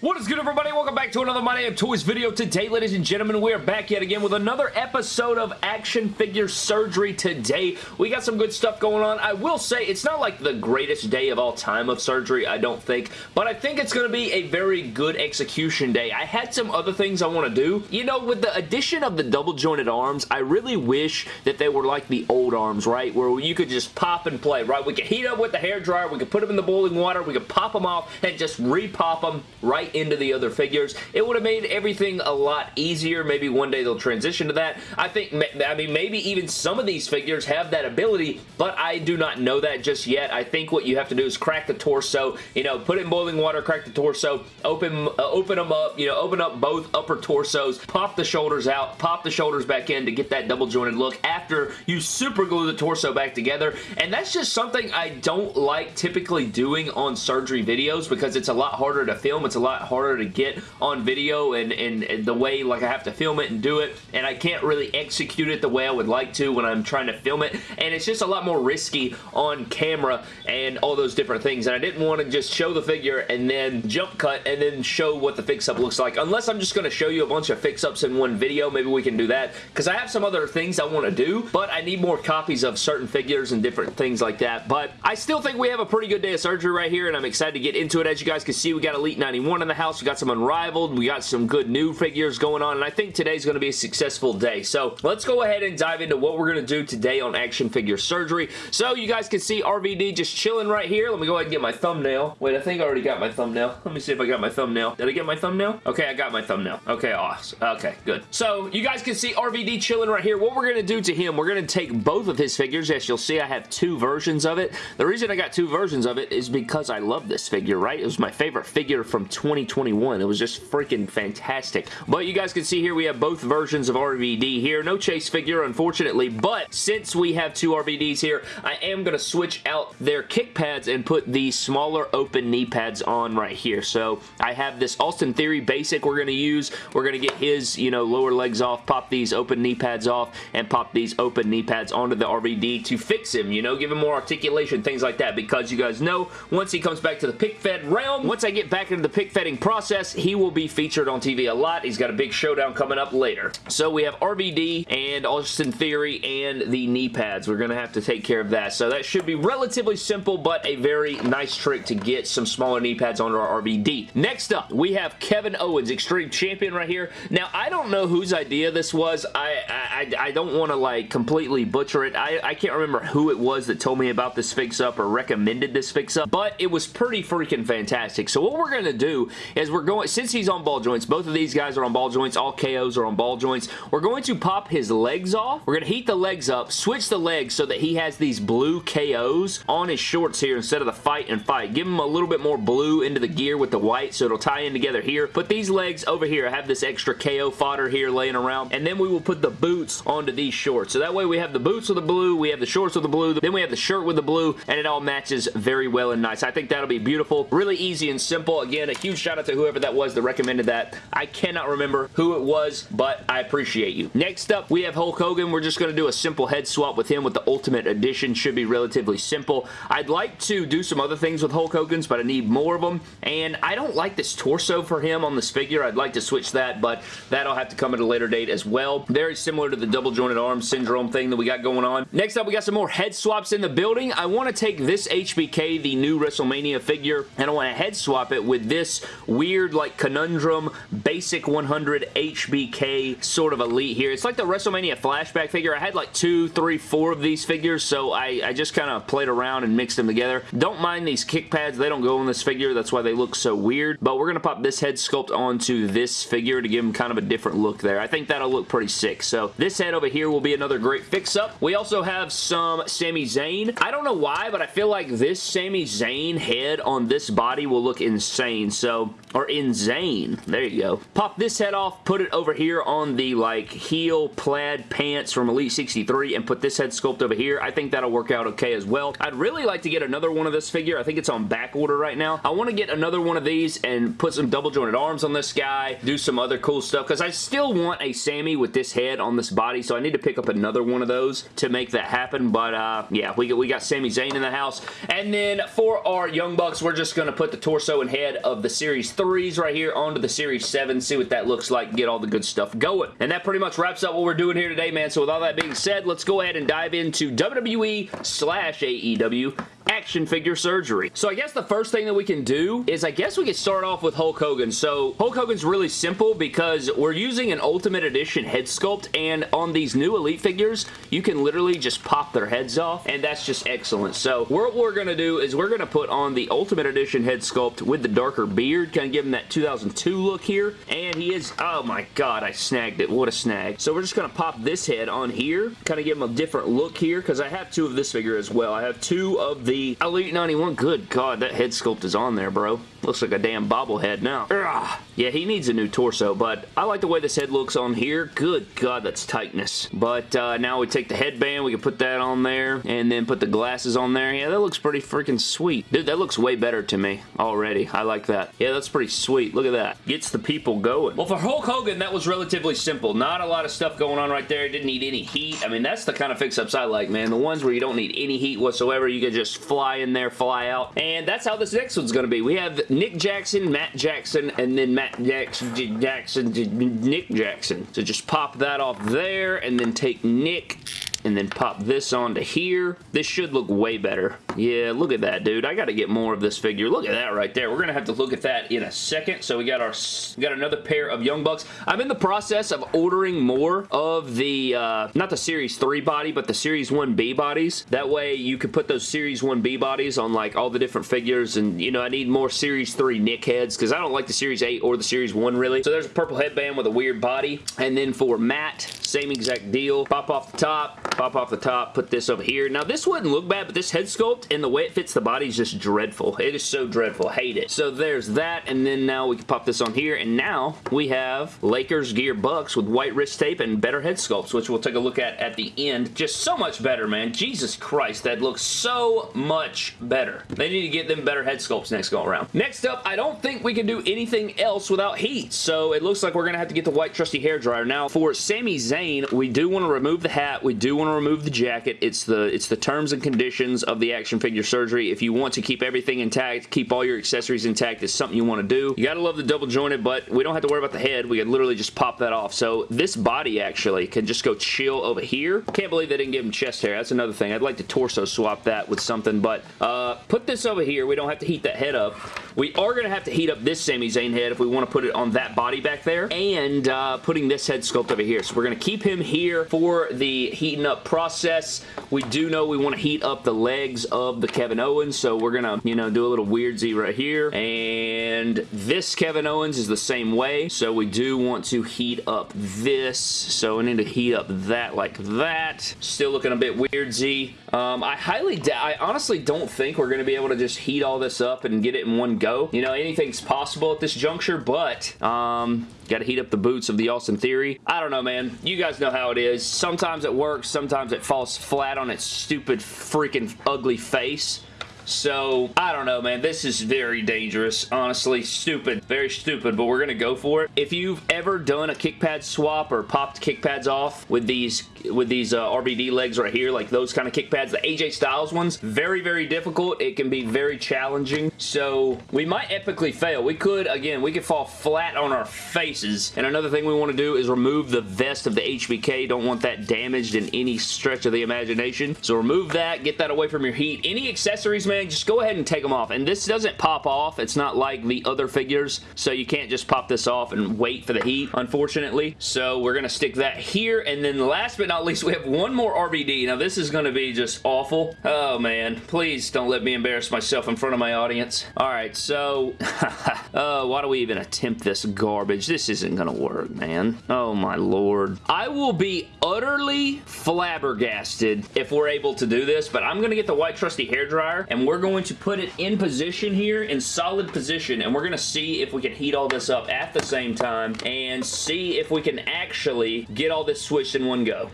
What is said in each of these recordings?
What is good everybody? Welcome back to another My Damn Toys video. Today, ladies and gentlemen, we are back yet again with another episode of Action Figure Surgery today. We got some good stuff going on. I will say, it's not like the greatest day of all time of surgery, I don't think, but I think it's going to be a very good execution day. I had some other things I want to do. You know, with the addition of the double jointed arms, I really wish that they were like the old arms, right? Where you could just pop and play, right? We could heat up with the hair dryer, we could put them in the boiling water, we could pop them off and just repop them right into the other figures. It would have made everything a lot easier. Maybe one day they'll transition to that. I think, I mean, maybe even some of these figures have that ability, but I do not know that just yet. I think what you have to do is crack the torso, you know, put it in boiling water, crack the torso, open, uh, open them up, you know, open up both upper torsos, pop the shoulders out, pop the shoulders back in to get that double jointed look after you super glue the torso back together. And that's just something I don't like typically doing on surgery videos because it's a lot harder to film. It's a lot harder to get on video and, and, and, the way like I have to film it and do it and I can't really execute it the way I would like to when I'm trying to film it and it's just a lot more risky on camera and all those different things and I didn't want to just show the figure and then jump cut and then show what the fix-up looks like unless I'm just going to show you a bunch of fix-ups in one video maybe we can do that because I have some other things I want to do but I need more copies of certain figures and different things like that but I still think we have a pretty good day of surgery right here and I'm excited to get into it. As you guys can see we got Elite 91 in the house we got some Unrivaled. We got some good new figures going on, and I think today's going to be a successful day. So let's go ahead and dive into what we're going to do today on Action Figure Surgery. So you guys can see RVD just chilling right here. Let me go ahead and get my thumbnail. Wait, I think I already got my thumbnail. Let me see if I got my thumbnail. Did I get my thumbnail? Okay, I got my thumbnail. Okay, awesome. Okay, good. So you guys can see RVD chilling right here. What we're going to do to him, we're going to take both of his figures. As you'll see, I have two versions of it. The reason I got two versions of it is because I love this figure, right? It was my favorite figure from 2021. It was just freaking fantastic. But you guys can see here we have both versions of RVD here. No chase figure, unfortunately, but since we have two RVDs here, I am going to switch out their kick pads and put the smaller open knee pads on right here. So I have this Austin Theory basic we're going to use. We're going to get his, you know, lower legs off, pop these open knee pads off, and pop these open knee pads onto the RVD to fix him, you know, give him more articulation, things like that, because you guys know, once he comes back to the pick fed realm, once I get back into the pick process, he will be featured on TV a lot. He's got a big showdown coming up later. So we have RVD and Austin Theory and the knee pads. We're going to have to take care of that. So that should be relatively simple, but a very nice trick to get some smaller knee pads onto our RVD. Next up, we have Kevin Owens, Extreme Champion right here. Now, I don't know whose idea this was. I, I, I don't want to like completely butcher it. I, I can't remember who it was that told me about this fix-up or recommended this fix-up, but it was pretty freaking fantastic. So what we're going to do is we're going, since he's on ball joints, both of these guys are on ball joints, all KOs are on ball joints, we're going to pop his legs off. We're going to heat the legs up, switch the legs so that he has these blue KOs on his shorts here instead of the fight and fight. Give him a little bit more blue into the gear with the white so it'll tie in together here. Put these legs over here. I have this extra KO fodder here laying around, and then we will put the boots onto these shorts. So that way we have the boots with the blue, we have the shorts with the blue, then we have the shirt with the blue, and it all matches very well and nice. I think that'll be beautiful. Really easy and simple. Again, a huge shout out to whoever that was that recommended that. I cannot remember who it was, but I appreciate you. Next up, we have Hulk Hogan. We're just going to do a simple head swap with him with the Ultimate Edition. Should be relatively simple. I'd like to do some other things with Hulk Hogan's, but I need more of them, and I don't like this torso for him on this figure. I'd like to switch that, but that'll have to come at a later date as well. Very similar to the double jointed arm syndrome thing that we got going on. Next up, we got some more head swaps in the building. I want to take this HBK, the new WrestleMania figure, and I want to head swap it with this weird, like, conundrum basic 100 HBK sort of elite here. It's like the WrestleMania flashback figure. I had like two, three, four of these figures, so I, I just kind of played around and mixed them together. Don't mind these kick pads. They don't go on this figure. That's why they look so weird, but we're going to pop this head sculpt onto this figure to give him kind of a different look there. I think that'll look pretty sick. So this head over here will be another great fix-up. We also have some Sami Zayn. I don't know why, but I feel like this Sami Zayn head on this body will look insane. So, or in Zane. There you go. Pop this head off, put it over here on the like heel plaid pants from Elite 63 and put this head sculpt over here. I think that'll work out okay as well. I'd really like to get another one of this figure. I think it's on back order right now. I want to get another one of these and put some double jointed arms on this guy, do some other cool stuff because I still want a Sammy with this head on this body so I need to pick up another one of those to make that happen but uh, yeah we got, we got Sami Zayn in the house and then for our Young Bucks we're just going to put the torso and head of the series Series 3s right here onto the Series 7, see what that looks like, get all the good stuff going. And that pretty much wraps up what we're doing here today, man. So with all that being said, let's go ahead and dive into WWE slash AEW action figure surgery. So I guess the first thing that we can do is I guess we can start off with Hulk Hogan. So Hulk Hogan's really simple because we're using an Ultimate Edition head sculpt and on these new Elite figures, you can literally just pop their heads off and that's just excellent. So what we're going to do is we're going to put on the Ultimate Edition head sculpt with the darker beard, kind of give him that 2002 look here. And he is, oh my god, I snagged it. What a snag. So we're just going to pop this head on here, kind of give him a different look here because I have two of this figure as well. I have two of the Elite 91. Good God, that head sculpt is on there, bro. Looks like a damn bobblehead now. Ugh. Yeah, he needs a new torso, but I like the way this head looks on here. Good God, that's tightness. But uh, now we take the headband, we can put that on there, and then put the glasses on there. Yeah, that looks pretty freaking sweet. Dude, that looks way better to me already. I like that. Yeah, that's pretty sweet. Look at that. Gets the people going. Well, for Hulk Hogan, that was relatively simple. Not a lot of stuff going on right there. Didn't need any heat. I mean, that's the kind of fix-ups I like, man. The ones where you don't need any heat whatsoever. You can just fly in there, fly out. And that's how this next one's going to be. We have Nick Jackson, Matt Jackson, and then Matt Jackson, Jackson, Nick Jackson. So just pop that off there, and then take Nick and then pop this onto here. This should look way better. Yeah, look at that, dude. I got to get more of this figure. Look at that right there. We're going to have to look at that in a second. So we got our we got another pair of Young Bucks. I'm in the process of ordering more of the, uh, not the Series 3 body, but the Series 1B bodies. That way you could put those Series 1B bodies on like all the different figures and, you know, I need more Series 3 Nick heads because I don't like the Series 8 or the Series 1 really. So there's a purple headband with a weird body. And then for Matt, same exact deal. Pop off the top, pop off the top, put this over here. Now, this wouldn't look bad, but this head sculpt and the way it fits the body is just dreadful. It is so dreadful. Hate it. So there's that, and then now we can pop this on here, and now we have Lakers Gear Bucks with white wrist tape and better head sculpts, which we'll take a look at at the end. Just so much better, man. Jesus Christ, that looks so much better. They need to get them better head sculpts next go around. Next up, I don't think we can do anything else without heat, so it looks like we're going to have to get the white trusty hair dryer. Now, for Sami Zayn, we do want to remove the hat. We do want to remove the jacket. It's the it's the terms and conditions of the action figure surgery. If you want to keep everything intact, keep all your accessories intact, it's something you want to do. You gotta love the double jointed, but we don't have to worry about the head. We can literally just pop that off. So this body actually can just go chill over here. Can't believe they didn't give him chest hair. That's another thing. I'd like to torso swap that with something, but uh, put this over here. We don't have to heat that head up. We are to have to heat up this Sami Zayn head if we want to put it on that body back there, and uh, putting this head sculpt over here. So we're to keep him here for the heating up process. We do know we want to heat up the legs of the Kevin Owens, so we're going to, you know, do a little weird Z right here. And this Kevin Owens is the same way, so we do want to heat up this. So we need to heat up that like that. Still looking a bit weird Z. Um, I highly, I honestly don't think we're going to be able to just heat all this up and get it in one go. You know, anything's possible at this juncture, but um, got to heat up the boots of the Austin Theory. I don't know, man. You guys know how it is. Sometimes it works. Sometimes it falls flat on its stupid, freaking ugly face. So, I don't know, man. This is very dangerous. Honestly, stupid. Very stupid, but we're going to go for it. If you've ever done a kick pad swap or popped kick pads off with these with these uh, RVD legs right here, like those kind of kick pads, the AJ Styles ones, very, very difficult. It can be very challenging. So, we might epically fail. We could, again, we could fall flat on our faces. And another thing we want to do is remove the vest of the HBK. Don't want that damaged in any stretch of the imagination. So, remove that. Get that away from your heat. Any accessories, man, just go ahead and take them off. And this doesn't pop off. It's not like the other figures, so you can't just pop this off and wait for the heat, unfortunately. So we're going to stick that here. And then last but not least, we have one more RVD. Now, this is going to be just awful. Oh, man. Please don't let me embarrass myself in front of my audience. All right, so... uh, why do we even attempt this garbage? This isn't going to work, man. Oh, my lord. I will be utterly flabbergasted if we're able to do this, but I'm going to get the white trusty hair dryer, and we're going to put it in position here, in solid position, and we're going to see if we can heat all this up at the same time and see if we can actually get all this switched in one go.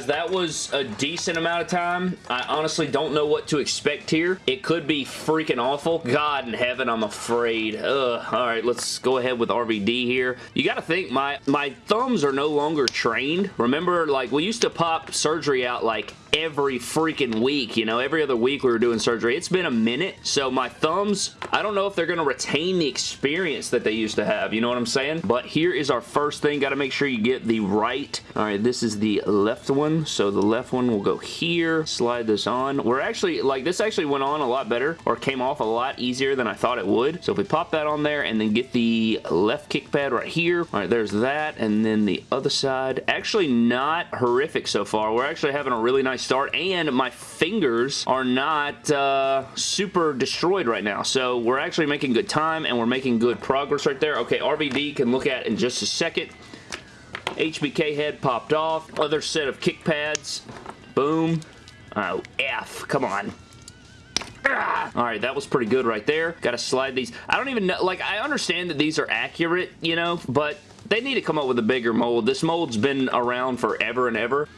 Guys, that was a decent amount of time. I honestly don't know what to expect here. It could be freaking awful. God in heaven, I'm afraid. Ugh. All right, let's go ahead with RVD here. You got to think, my, my thumbs are no longer trained. Remember, like, we used to pop surgery out like every freaking week. You know, every other week we were doing surgery. It's been a minute, so my thumbs, I don't know if they're going to retain the experience that they used to have. You know what I'm saying? But here is our first thing. Got to make sure you get the right. All right, this is the left one. So the left one will go here. Slide this on. We're actually, like, this actually went on a lot better or came off a lot easier than I thought it would. So if we pop that on there and then get the left kick pad right here. All right, there's that. And then the other side. Actually not horrific so far. We're actually having a really nice start, and my fingers are not uh, super destroyed right now. So we're actually making good time, and we're making good progress right there. Okay, RVD can look at in just a second. HBK head popped off. Other set of kick pads. Boom. Oh, F. Come on. Ah! Alright, that was pretty good right there. Got to slide these. I don't even know, like, I understand that these are accurate, you know, but they need to come up with a bigger mold. This mold's been around forever and ever.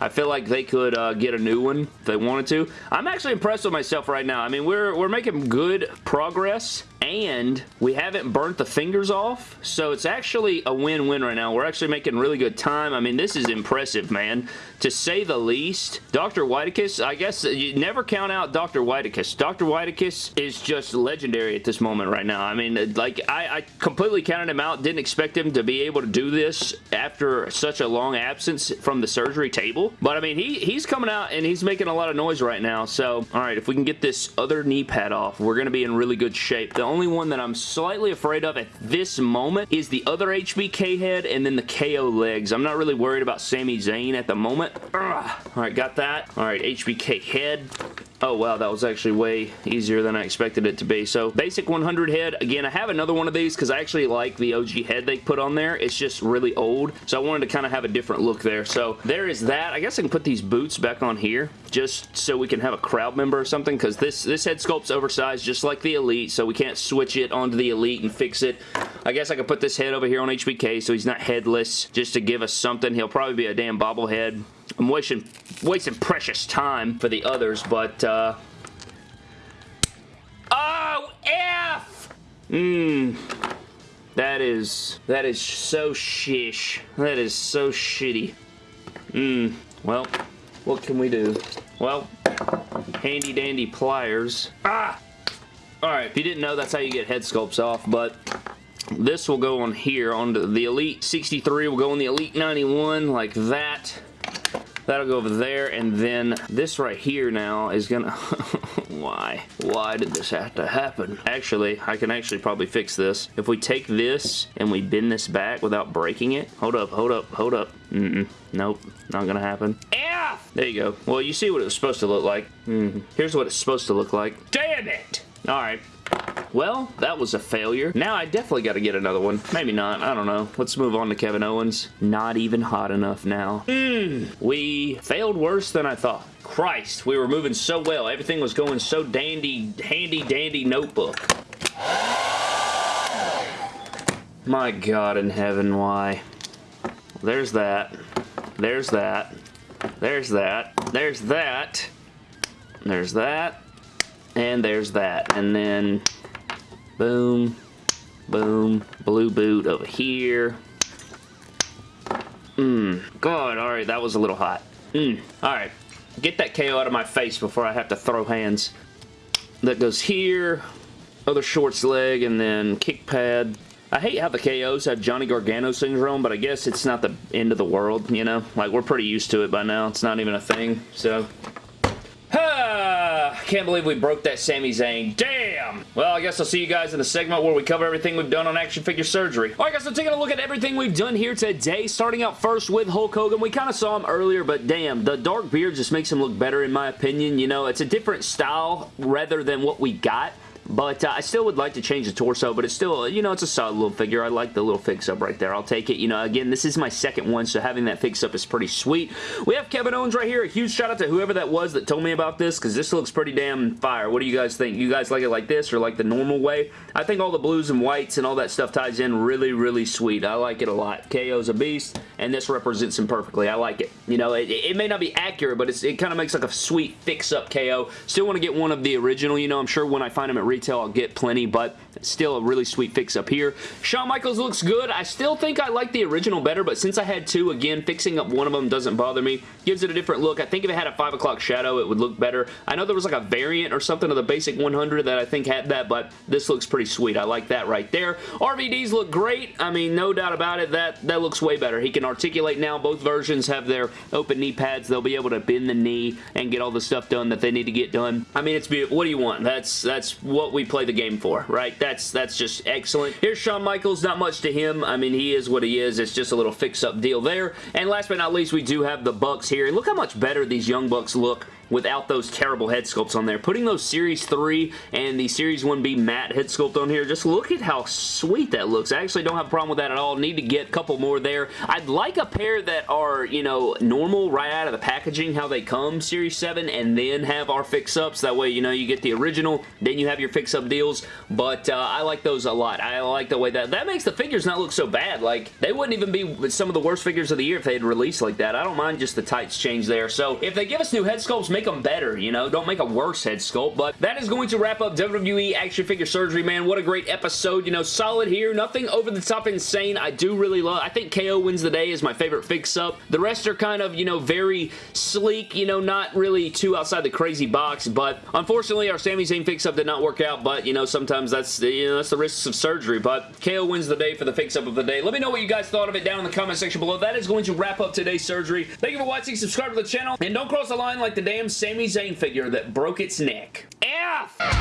I feel like they could uh, get a new one if they wanted to. I'm actually impressed with myself right now. I mean, we're, we're making good progress and we haven't burnt the fingers off, so it's actually a win-win right now. We're actually making really good time. I mean, this is impressive, man. To say the least, Dr. Whitekiss, I guess you never count out Dr. Whitekiss. Dr. Whitekiss is just legendary at this moment right now. I mean, like, I, I completely counted him out. Didn't expect him to be able to do this after such a long absence from the surgery table. But, I mean, he, he's coming out and he's making a lot of noise right now. So, all right, if we can get this other knee pad off, we're going to be in really good shape. The only one that I'm slightly afraid of at this moment is the other HBK head and then the KO legs. I'm not really worried about Sami Zayn at the moment. Ugh. All right, got that. All right, HBK head. Oh, wow, that was actually way easier than I expected it to be. So, basic 100 head. Again, I have another one of these because I actually like the OG head they put on there. It's just really old, so I wanted to kind of have a different look there. So, there is that. I guess I can put these boots back on here just so we can have a crowd member or something because this, this head sculpt's oversized just like the Elite, so we can't switch it onto the Elite and fix it. I guess I could put this head over here on HBK so he's not headless just to give us something. He'll probably be a damn bobblehead. I'm wasting, wasting precious time for the others, but, uh... Oh, F! Mmm. That is, that is so shish. That is so shitty. Mmm. Well, what can we do? Well, handy dandy pliers. Ah! Alright, if you didn't know, that's how you get head sculpts off, but this will go on here, on the Elite 63 will go on the Elite 91, like that. That'll go over there, and then this right here now is gonna... Why? Why did this have to happen? Actually, I can actually probably fix this. If we take this and we bend this back without breaking it... Hold up, hold up, hold up. Mm-mm. Nope, not gonna happen. F! There you go. Well, you see what it was supposed to look like. Mm -hmm. Here's what it's supposed to look like. Damn it! Alright. Well, that was a failure. Now I definitely got to get another one. Maybe not. I don't know. Let's move on to Kevin Owens. Not even hot enough now. Mm, we failed worse than I thought. Christ, we were moving so well. Everything was going so dandy, handy dandy notebook. My God in heaven, why? There's that. There's that. There's that. There's that. There's that. And there's that. And then, boom, boom, blue boot over here. Mmm. God, alright, that was a little hot. Mmm. Alright. Get that KO out of my face before I have to throw hands. That goes here. Other shorts leg, and then kick pad. I hate how the KOs have Johnny Gargano syndrome, but I guess it's not the end of the world, you know? Like, we're pretty used to it by now. It's not even a thing, so... can't believe we broke that Sami Zayn. Damn! Well, I guess I'll see you guys in the segment where we cover everything we've done on action figure surgery. Alright guys, so taking a look at everything we've done here today, starting out first with Hulk Hogan. We kind of saw him earlier, but damn, the dark beard just makes him look better in my opinion. You know, it's a different style rather than what we got. But uh, I still would like to change the torso, but it's still, you know, it's a solid little figure. I like the little fix-up right there. I'll take it. You know, again, this is my second one, so having that fix-up is pretty sweet. We have Kevin Owens right here. A huge shout out to whoever that was that told me about this, because this looks pretty damn fire. What do you guys think? You guys like it like this or like the normal way? I think all the blues and whites and all that stuff ties in really, really sweet. I like it a lot. KO's a beast. And this represents him perfectly. I like it. You know, it, it may not be accurate, but it kind of makes like a sweet fix-up KO. Still want to get one of the original, you know, I'm sure when I find them at retail, I'll get plenty, but still a really sweet fix-up here. Shawn Michaels looks good. I still think I like the original better, but since I had two, again, fixing up one of them doesn't bother me. Gives it a different look. I think if it had a 5 o'clock shadow, it would look better. I know there was like a variant or something of the basic 100 that I think had that, but this looks pretty sweet. I like that right there. RVDs look great. I mean, no doubt about it. That, that looks way better. He can articulate now. Both versions have their open knee pads. They'll be able to bend the knee and get all the stuff done that they need to get done. I mean, it's beautiful. What do you want? That's that's what we play the game for, right? That's that's just excellent. Here's Shawn Michaels. Not much to him. I mean, he is what he is. It's just a little fix-up deal there. And last but not least, we do have the Bucks here. And look how much better these Young Bucks look without those terrible head sculpts on there. Putting those Series 3 and the Series 1B Matt head sculpt on here, just look at how sweet that looks. I actually don't have a problem with that at all. Need to get a couple more there. I'd like a pair that are, you know, normal right out of the packaging, how they come, Series 7, and then have our fix-ups. That way, you know, you get the original, then you have your fix-up deals, but uh, I like those a lot. I like the way that... That makes the figures not look so bad. Like, they wouldn't even be some of the worst figures of the year if they had released like that. I don't mind just the tights change there. So, if they give us new head sculpts, make them better, you know? Don't make a worse head sculpt, but that is going to wrap up WWE Action Figure Surgery, man. What a great episode, you know, solid here. Nothing over the top insane. I do really love, I think KO wins the day is my favorite fix-up. The rest are kind of, you know, very sleek, you know, not really too outside the crazy box, but unfortunately our Sami Zayn fix-up did not work out, but, you know, sometimes that's, you know, that's the risks of surgery, but KO wins the day for the fix-up of the day. Let me know what you guys thought of it down in the comment section below. That is going to wrap up today's surgery. Thank you for watching. Subscribe to the channel, and don't cross the line like the Sammy Sami Zayn figure that broke its neck. F!